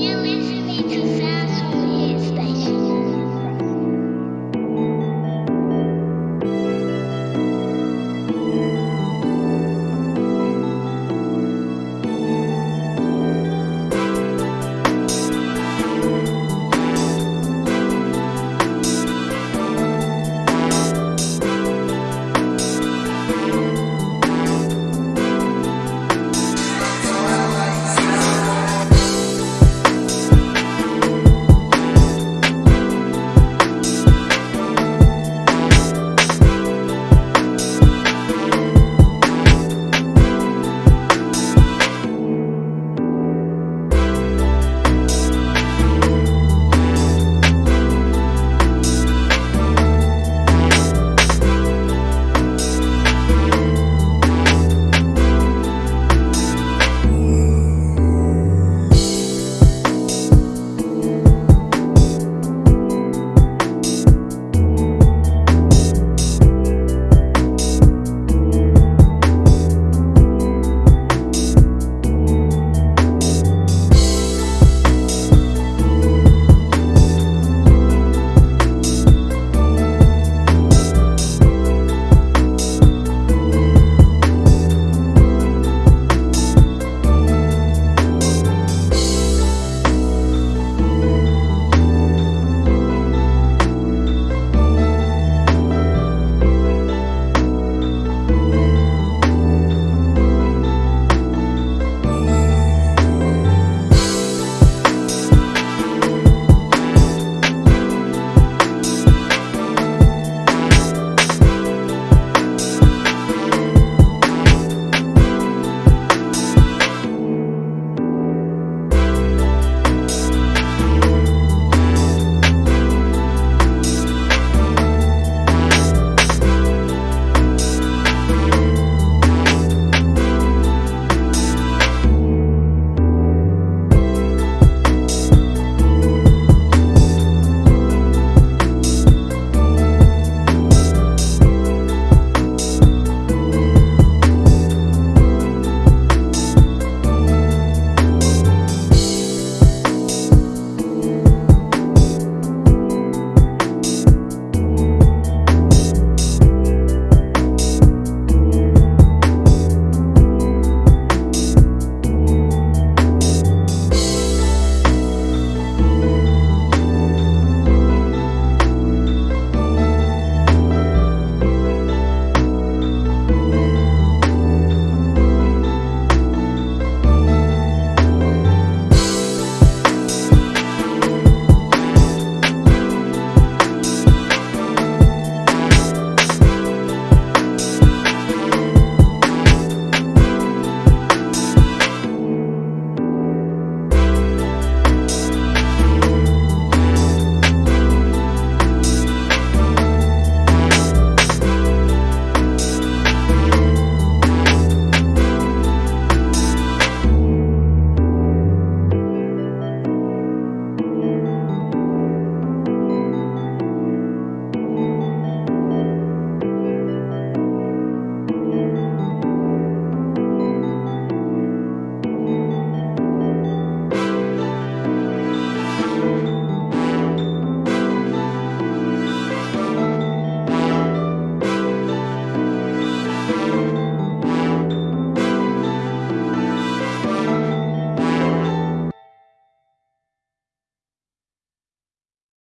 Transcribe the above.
You're to to